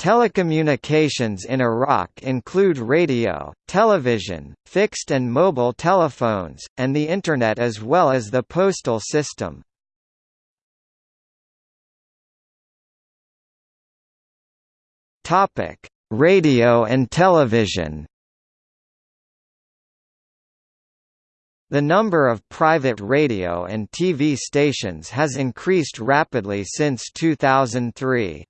Telecommunications in Iraq include radio, television, fixed and mobile telephones, and the Internet as well as the postal system. Radio and television The number of private radio and TV stations has increased rapidly since 2003.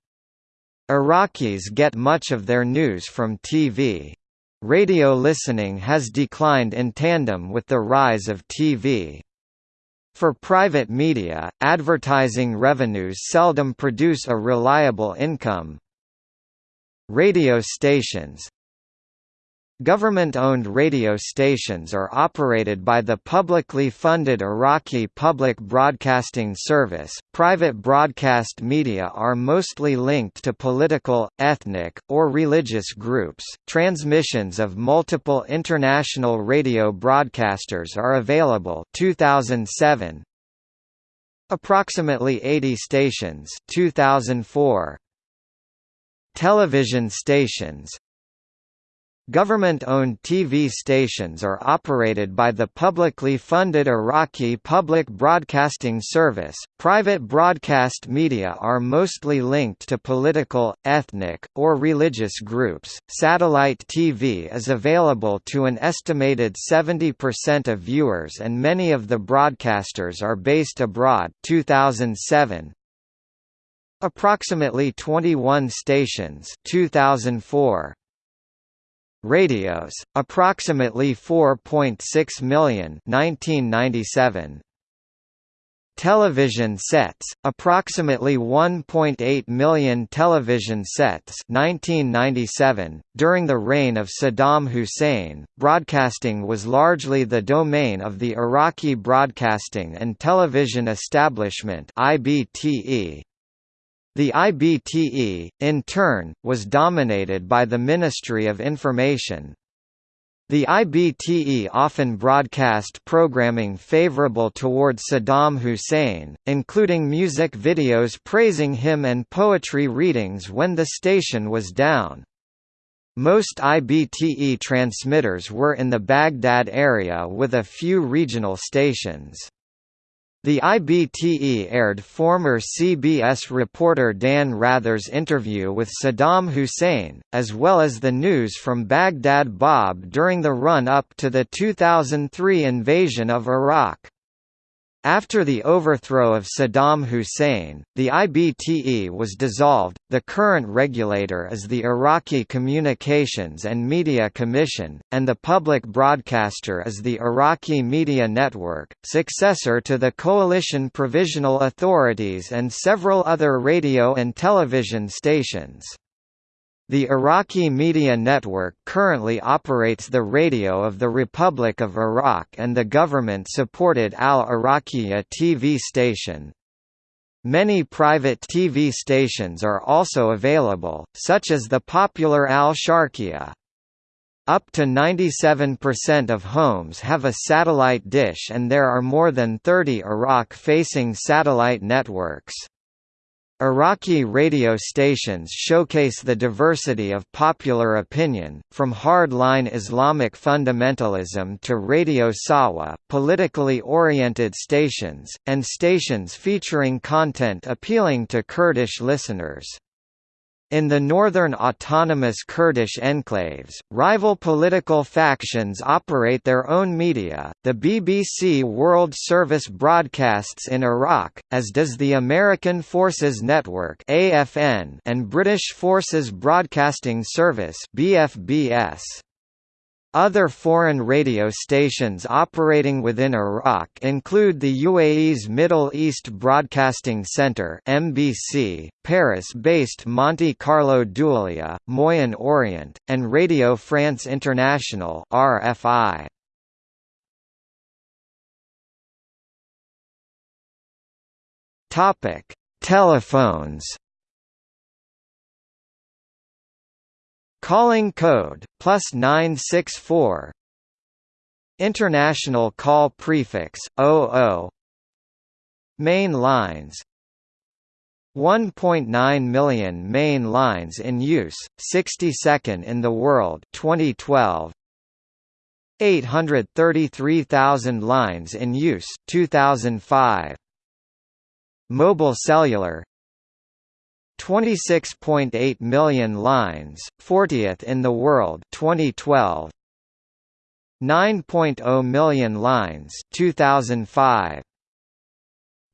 Iraqis get much of their news from TV. Radio listening has declined in tandem with the rise of TV. For private media, advertising revenues seldom produce a reliable income. Radio stations, Government-owned radio stations are operated by the publicly funded Iraqi Public Broadcasting Service. Private broadcast media are mostly linked to political, ethnic, or religious groups. Transmissions of multiple international radio broadcasters are available 2007. Approximately 80 stations 2004. Television stations Government-owned TV stations are operated by the publicly funded Iraqi Public Broadcasting Service. Private broadcast media are mostly linked to political, ethnic, or religious groups. Satellite TV is available to an estimated 70% of viewers and many of the broadcasters are based abroad. 2007 Approximately 21 stations 2004 Radios, approximately 4.6 million 1997. Television sets, approximately 1.8 million television sets 1997. .During the reign of Saddam Hussein, broadcasting was largely the domain of the Iraqi Broadcasting and Television Establishment IBTE, the IBTE, in turn, was dominated by the Ministry of Information. The IBTE often broadcast programming favorable toward Saddam Hussein, including music videos praising him and poetry readings when the station was down. Most IBTE transmitters were in the Baghdad area with a few regional stations. The IBTE aired former CBS reporter Dan Rather's interview with Saddam Hussein, as well as the news from Baghdad Bob during the run-up to the 2003 invasion of Iraq. After the overthrow of Saddam Hussein, the IBTE was dissolved. The current regulator is the Iraqi Communications and Media Commission, and the public broadcaster is the Iraqi Media Network, successor to the Coalition Provisional Authorities and several other radio and television stations. The Iraqi Media Network currently operates the radio of the Republic of Iraq and the government-supported Al-Iraqiyya TV station. Many private TV stations are also available, such as the popular Al-Sharqiyya. Up to 97% of homes have a satellite dish and there are more than 30 Iraq-facing satellite networks. Iraqi radio stations showcase the diversity of popular opinion, from hard-line Islamic fundamentalism to Radio Sawa, politically oriented stations, and stations featuring content appealing to Kurdish listeners. In the northern autonomous Kurdish enclaves, rival political factions operate their own media. The BBC World Service broadcasts in Iraq, as does the American Forces Network (AFN) and British Forces Broadcasting Service (BFBS). Other foreign radio stations operating within Iraq include the UAE's Middle East Broadcasting Centre (MBC), Paris-based Monte Carlo Doualiya, Moyen Orient, and Radio France International (RFI). Topic: Telephones Calling code plus 964 International call prefix 00 Main lines 1.9 million main lines in use, 62nd in the world 2012. 833,000 lines in use 2005. Mobile cellular 26.8 million lines, 40th in the world 2012. 9.0 million lines 2005.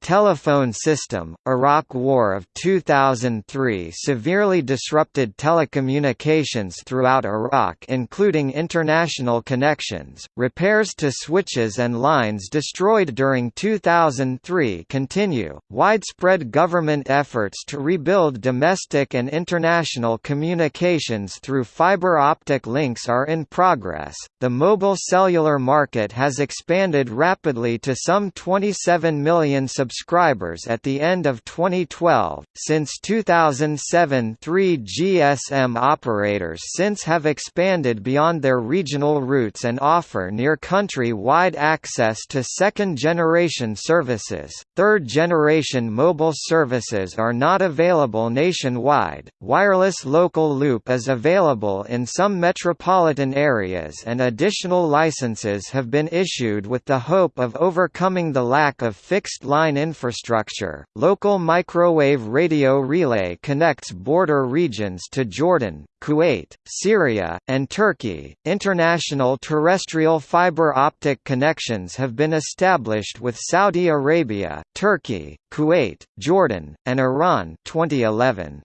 Telephone system, Iraq War of 2003 severely disrupted telecommunications throughout Iraq including international connections, repairs to switches and lines destroyed during 2003 continue, widespread government efforts to rebuild domestic and international communications through fiber optic links are in progress. The mobile cellular market has expanded rapidly to some 27 million subscribers subscribers at the end of 2012. Since 2007, three GSM operators since have expanded beyond their regional routes and offer near country wide access to second generation services. Third generation mobile services are not available nationwide. Wireless local loop is available in some metropolitan areas, and additional licenses have been issued with the hope of overcoming the lack of fixed line infrastructure. Local microwave radio relay connects border regions to Jordan, Kuwait, Syria, and Turkey. International terrestrial fiber optic connections have been established with Saudi Arabia, Turkey, Kuwait, Jordan, and Iran 2011.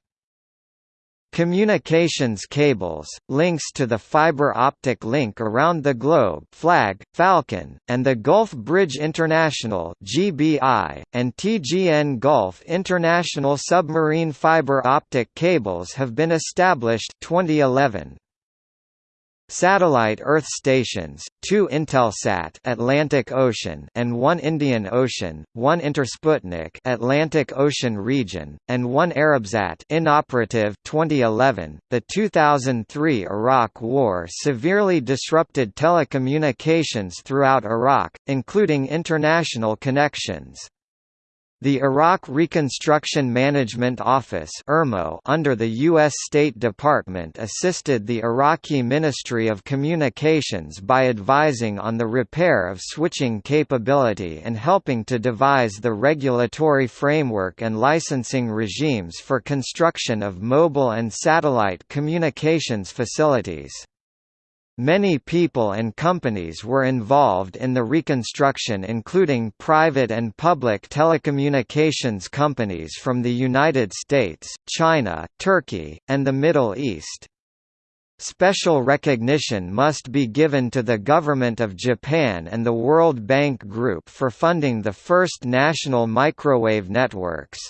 Communications cables, links to the fiber optic link around the globe FLAG, Falcon, and the Gulf Bridge International GBI, and TGN Gulf International submarine fiber optic cables have been established 2011. Satellite Earth stations, two Intelsat Atlantic Ocean and one Indian Ocean, one Intersputnik Atlantic Ocean region, and one Arabsat inoperative 2011. The 2003 Iraq War severely disrupted telecommunications throughout Iraq, including international connections. The Iraq Reconstruction Management Office under the U.S. State Department assisted the Iraqi Ministry of Communications by advising on the repair of switching capability and helping to devise the regulatory framework and licensing regimes for construction of mobile and satellite communications facilities. Many people and companies were involved in the reconstruction including private and public telecommunications companies from the United States, China, Turkey, and the Middle East. Special recognition must be given to the Government of Japan and the World Bank Group for funding the first national microwave networks.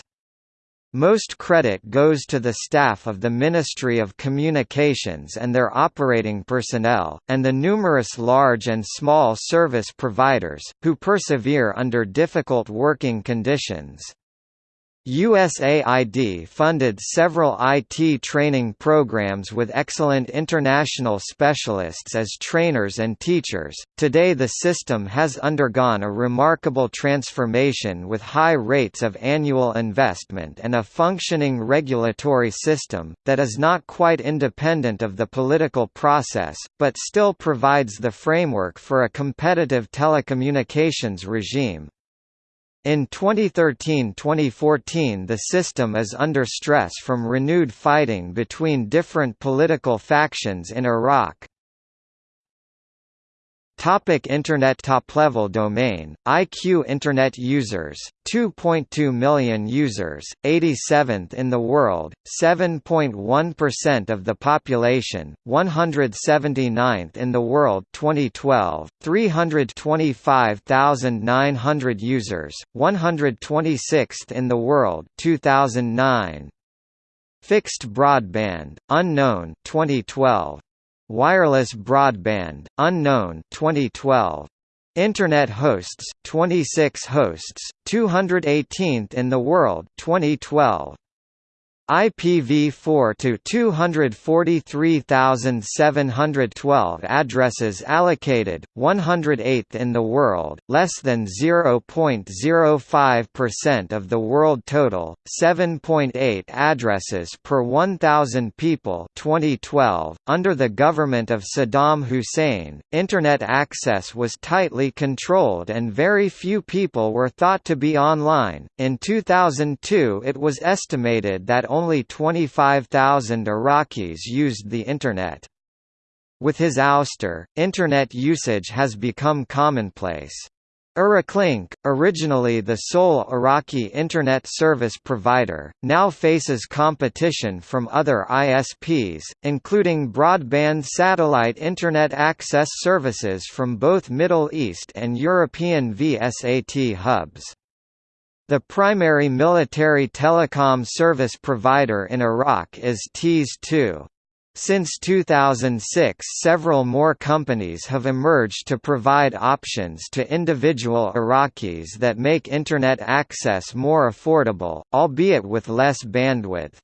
Most credit goes to the staff of the Ministry of Communications and their operating personnel, and the numerous large and small service providers, who persevere under difficult working conditions. USAID funded several IT training programs with excellent international specialists as trainers and teachers. Today, the system has undergone a remarkable transformation with high rates of annual investment and a functioning regulatory system, that is not quite independent of the political process, but still provides the framework for a competitive telecommunications regime. In 2013–2014 the system is under stress from renewed fighting between different political factions in Iraq. Topic Internet Top-level domain, IQ Internet users, 2.2 million users, 87th in the world, 7.1% of the population, 179th in the world 2012, 325,900 users, 126th in the world 2009. Fixed broadband, unknown 2012. Wireless broadband, unknown 2012. Internet hosts, 26 hosts, 218th in the world 2012. IPv4 to 243,712 addresses allocated, 108th in the world, less than 0.05% of the world total, 7.8 addresses per 1,000 people 2012. .Under the government of Saddam Hussein, Internet access was tightly controlled and very few people were thought to be online. In 2002 it was estimated that only 25,000 Iraqis used the Internet. With his ouster, Internet usage has become commonplace. Uruklink, originally the sole Iraqi Internet service provider, now faces competition from other ISPs, including broadband satellite Internet access services from both Middle East and European VSAT hubs. The primary military telecom service provider in Iraq is Tease-2. Since 2006 several more companies have emerged to provide options to individual Iraqis that make Internet access more affordable, albeit with less bandwidth.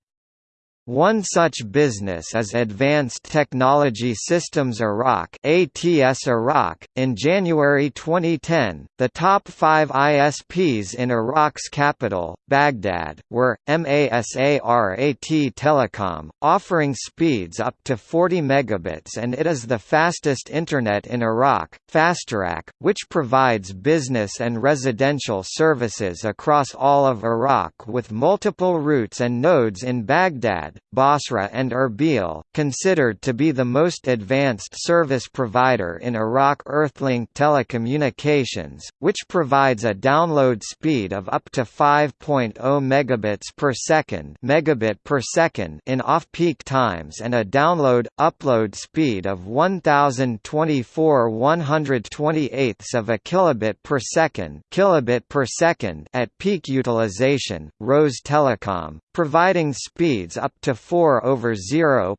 One such business is Advanced Technology Systems Iraq (ATS Iraq). In January 2010, the top 5 ISPs in Iraq's capital, Baghdad, were Masarat Telecom, offering speeds up to 40 megabits and it is the fastest internet in Iraq, Fasterac, which provides business and residential services across all of Iraq with multiple routes and nodes in Baghdad Basra and Erbil, considered to be the most advanced service provider in Iraq Earthlink Telecommunications, which provides a download speed of up to 5.0 megabits per second, megabit per second in off-peak times and a download upload speed of 1024 128ths of a kilobit per second, kilobit per second at peak utilization. Rose Telecom, providing speeds up to 4 over 0.7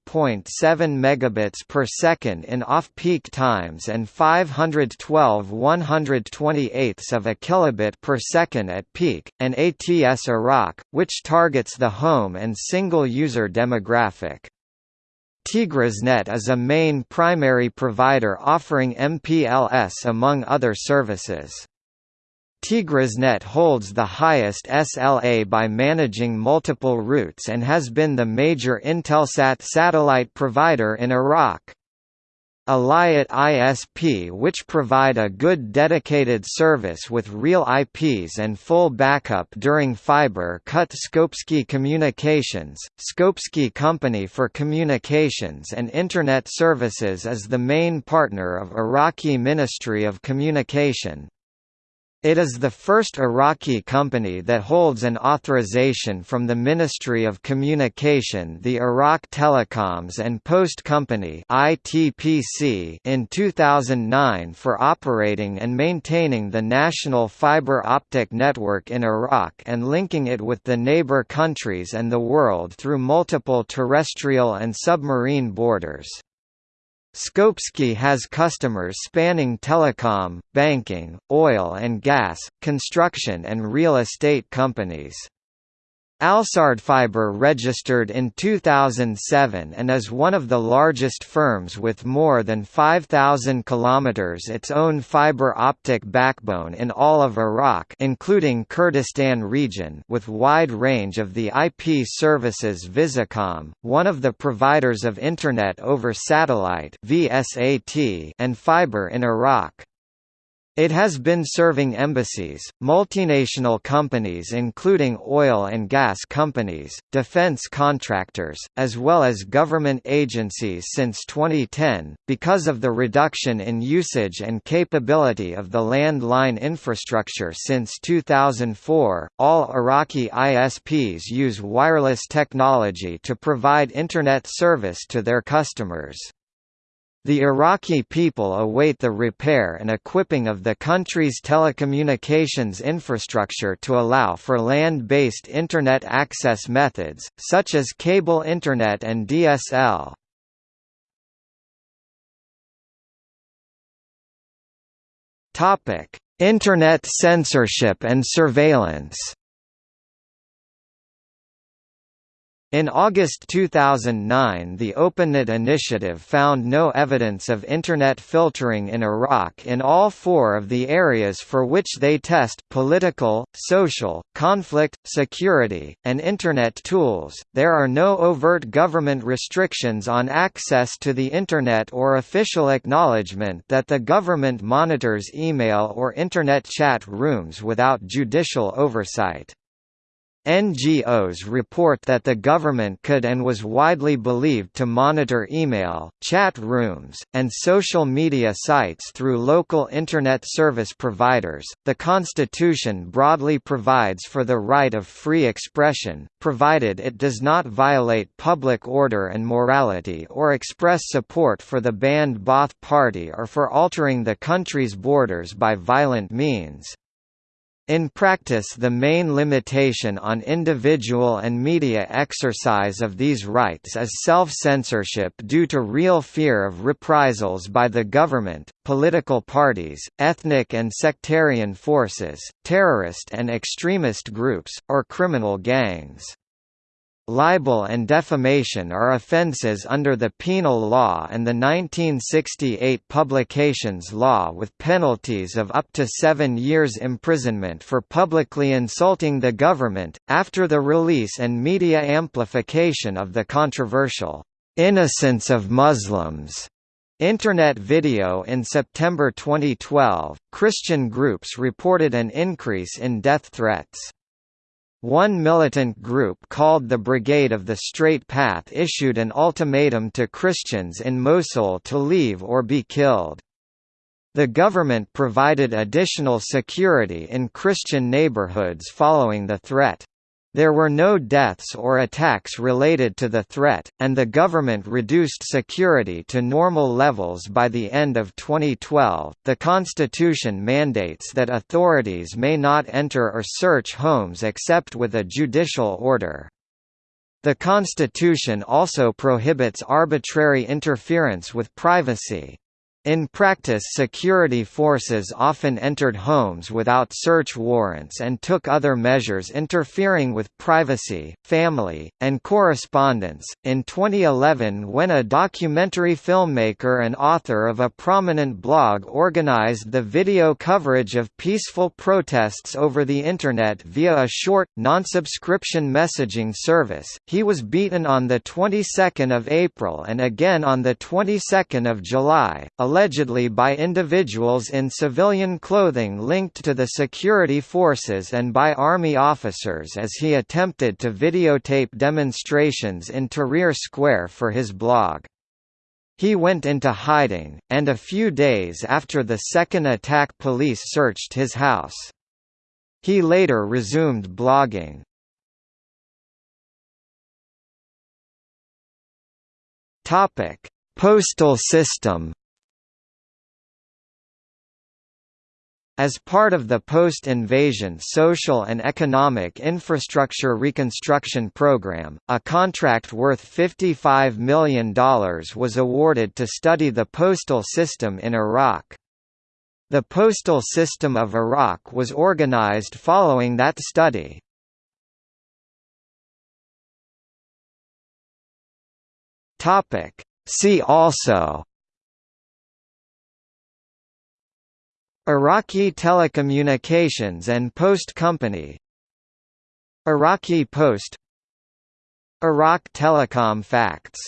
megabits per second in off-peak times and 512 128ths of a kilobit per second at peak, and ATS Iraq, which targets the home and single-user demographic. Tigrisnet is a main primary provider offering MPLS among other services. Tigrisnet holds the highest SLA by managing multiple routes and has been the major Intelsat satellite provider in Iraq. Alayat ISP which provide a good dedicated service with real IPs and full backup during fiber cut Scopesky Communications, Scopesky Company for Communications and Internet Services is the main partner of Iraqi Ministry of Communication. It is the first Iraqi company that holds an authorization from the Ministry of Communication the Iraq Telecoms and Post Company in 2009 for operating and maintaining the national fiber optic network in Iraq and linking it with the neighbor countries and the world through multiple terrestrial and submarine borders. Scopesky has customers spanning telecom, banking, oil and gas, construction and real estate companies. Alsardfiber registered in 2007 and is one of the largest firms with more than 5,000 kilometers its own fiber optic backbone in all of Iraq including Kurdistan region with wide range of the IP services Visacom, one of the providers of Internet over Satellite and fiber in Iraq. It has been serving embassies, multinational companies including oil and gas companies, defense contractors, as well as government agencies since 2010. Because of the reduction in usage and capability of the landline infrastructure since 2004, all Iraqi ISPs use wireless technology to provide Internet service to their customers. The Iraqi people await the repair and equipping of the country's telecommunications infrastructure to allow for land-based Internet access methods, such as cable Internet and DSL. Internet censorship and surveillance In August 2009 the OpenNet initiative found no evidence of Internet filtering in Iraq in all four of the areas for which they test political, social, conflict, security, and Internet tools. There are no overt government restrictions on access to the Internet or official acknowledgement that the government monitors email or Internet chat rooms without judicial oversight. NGOs report that the government could and was widely believed to monitor email, chat rooms, and social media sites through local Internet service providers. The Constitution broadly provides for the right of free expression, provided it does not violate public order and morality or express support for the banned Ba'ath Party or for altering the country's borders by violent means. In practice the main limitation on individual and media exercise of these rights is self-censorship due to real fear of reprisals by the government, political parties, ethnic and sectarian forces, terrorist and extremist groups, or criminal gangs. Libel and defamation are offences under the penal law and the 1968 Publications Law with penalties of up to seven years imprisonment for publicly insulting the government, after the release and media amplification of the controversial, "'Innocence of Muslims' Internet video in September 2012, Christian groups reported an increase in death threats. One militant group called the Brigade of the Straight Path issued an ultimatum to Christians in Mosul to leave or be killed. The government provided additional security in Christian neighborhoods following the threat. There were no deaths or attacks related to the threat, and the government reduced security to normal levels by the end of 2012. The Constitution mandates that authorities may not enter or search homes except with a judicial order. The Constitution also prohibits arbitrary interference with privacy. In practice security forces often entered homes without search warrants and took other measures interfering with privacy, family, and correspondence. In 2011 when a documentary filmmaker and author of a prominent blog organized the video coverage of peaceful protests over the Internet via a short, non-subscription messaging service, he was beaten on the 22nd of April and again on the 22nd of July, allegedly by individuals in civilian clothing linked to the security forces and by army officers as he attempted to videotape demonstrations in Tahrir Square for his blog. He went into hiding, and a few days after the second attack police searched his house. He later resumed blogging. Postal system As part of the post-invasion social and economic infrastructure reconstruction program, a contract worth $55 million was awarded to study the postal system in Iraq. The postal system of Iraq was organized following that study. See also Iraqi Telecommunications and Post Company. Iraqi Post. Iraq Telecom Facts